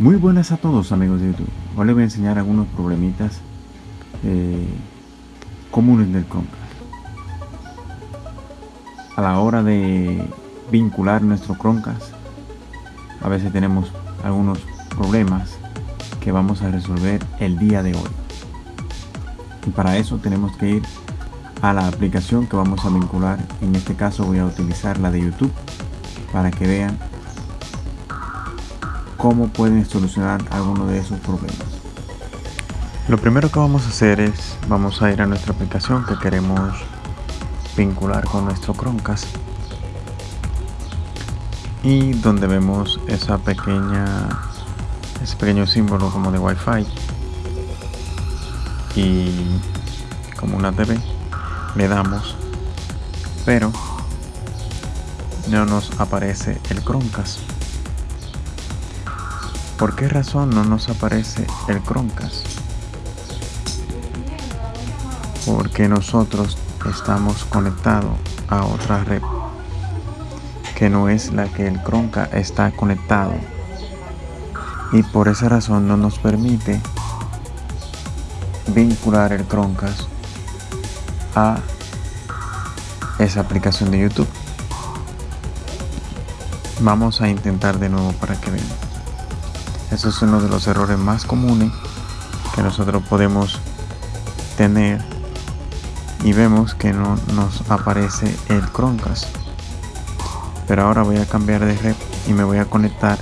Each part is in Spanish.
Muy buenas a todos amigos de YouTube. Hoy les voy a enseñar algunos problemitas eh, comunes del Chromecast. A la hora de vincular nuestro Chromecast, a veces tenemos algunos problemas que vamos a resolver el día de hoy. Y para eso tenemos que ir a la aplicación que vamos a vincular. En este caso voy a utilizar la de YouTube para que vean cómo pueden solucionar alguno de esos problemas. Lo primero que vamos a hacer es, vamos a ir a nuestra aplicación que queremos vincular con nuestro Chromecast. Y donde vemos esa pequeña ese pequeño símbolo como de Wi-Fi. Y como una TV le damos. Pero no nos aparece el Chromecast ¿Por qué razón no nos aparece el Chromecast? Porque nosotros estamos conectados a otra red que no es la que el Chromecast está conectado y por esa razón no nos permite vincular el Chromecast a esa aplicación de YouTube. Vamos a intentar de nuevo para que vean. Eso es uno de los errores más comunes que nosotros podemos tener y vemos que no nos aparece el Chromecast. Pero ahora voy a cambiar de red y me voy a conectar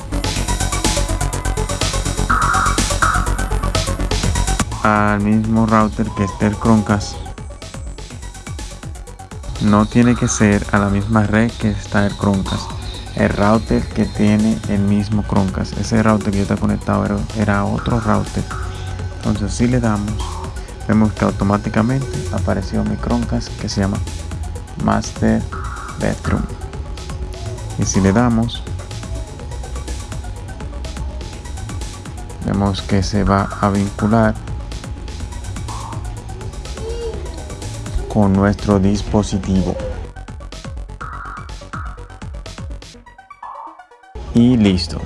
al mismo router que esté el Chromecast. No tiene que ser a la misma red que está el Chromecast el router que tiene el mismo Chromecast. Ese router que yo está conectado era, otro router. Entonces si le damos, vemos que automáticamente apareció mi Chromecast que se llama Master Bedroom. Y si le damos, vemos que se va a vincular con nuestro dispositivo. Y listo.